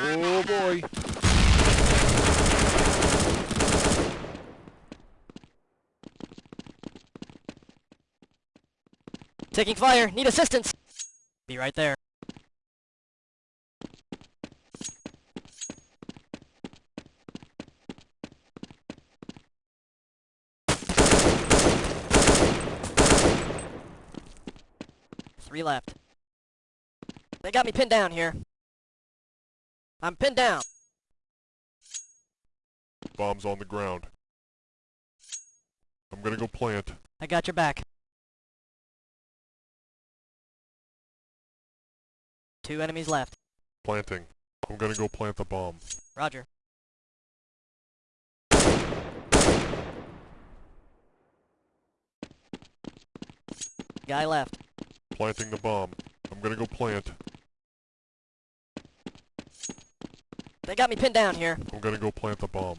Oh boy. Taking fire. Need assistance. Be right there. Three left. They got me pinned down here. I'm pinned down. Bomb's on the ground. I'm gonna go plant. I got your back. Two enemies left. Planting. I'm gonna go plant the bomb. Roger. Guy left. Planting the bomb. I'm gonna go plant. They got me pinned down here. I'm gonna go plant the bomb.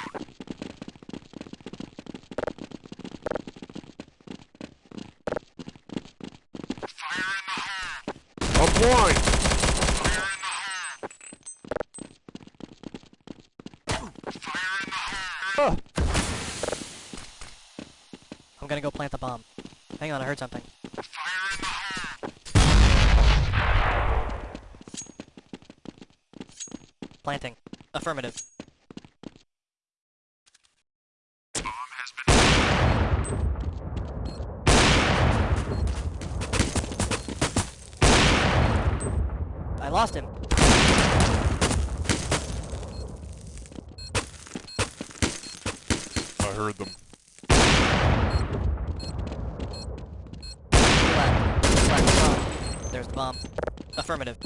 I'm gonna go plant the bomb. Hang on, I heard something. Planting. Affirmative. I lost him. Heard them. Left. Left. There's the bomb. Affirmative.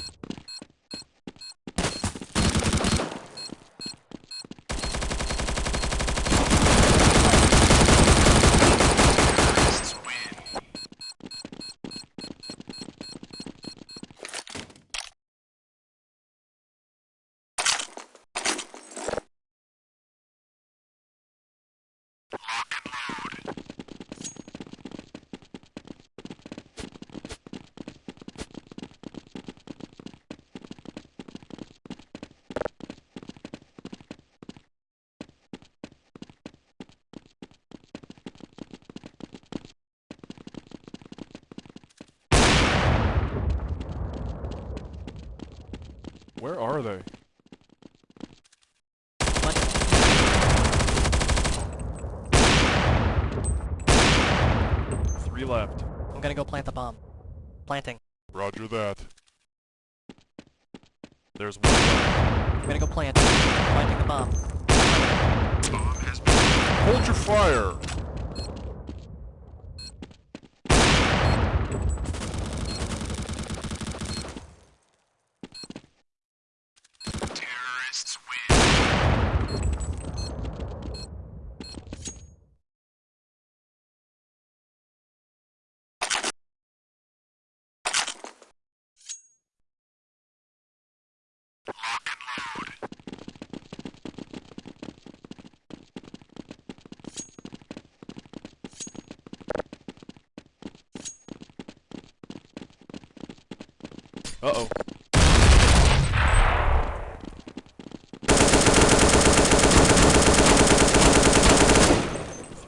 Where are they? Three left. I'm gonna go plant the bomb. Planting. Roger that. There's one. I'm gonna go plant. Planting the bomb. Bomb has been... Hold your fire!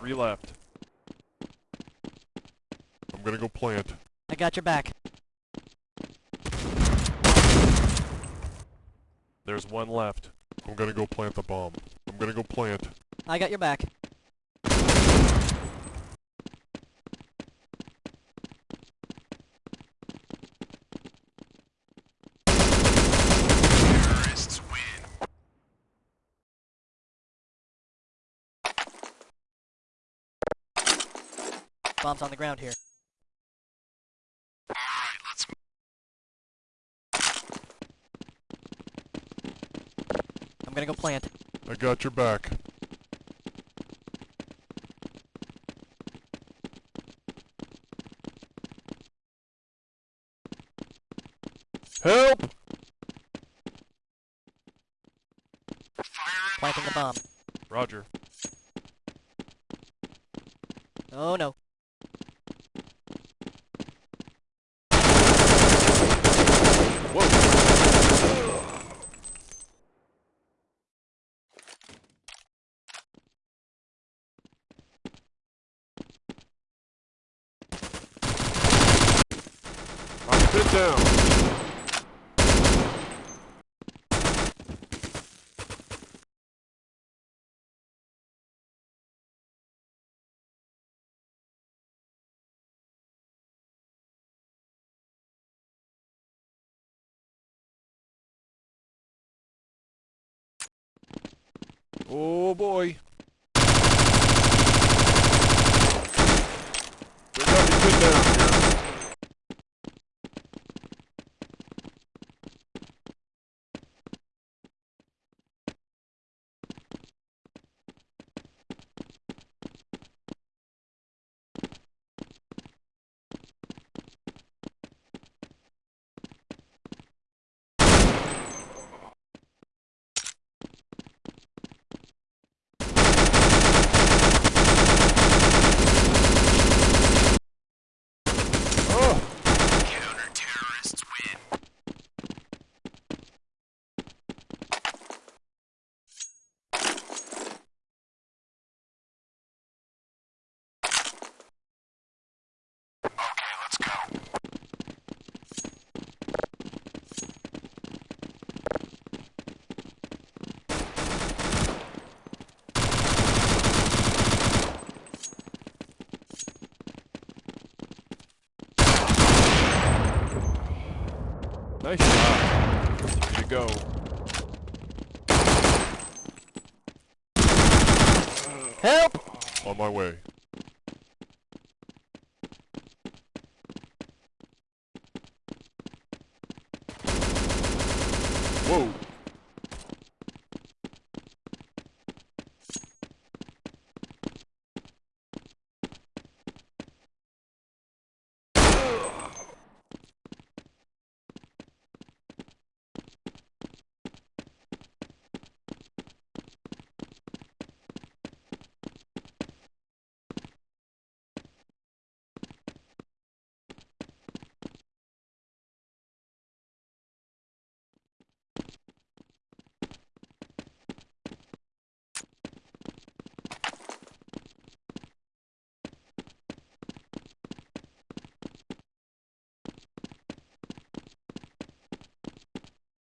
Three left. I'm gonna go plant. I got your back. There's one left. I'm gonna go plant the bomb. I'm gonna go plant. I got your back. Bomb's on the ground here. Gonna go plant. I got your back. Help! Planting the bomb. Roger. Oh no. Whoa! Down. Oh boy. They got me pinned down here. Oh! Nice shot. Way to go. Help! On my way. Whoa!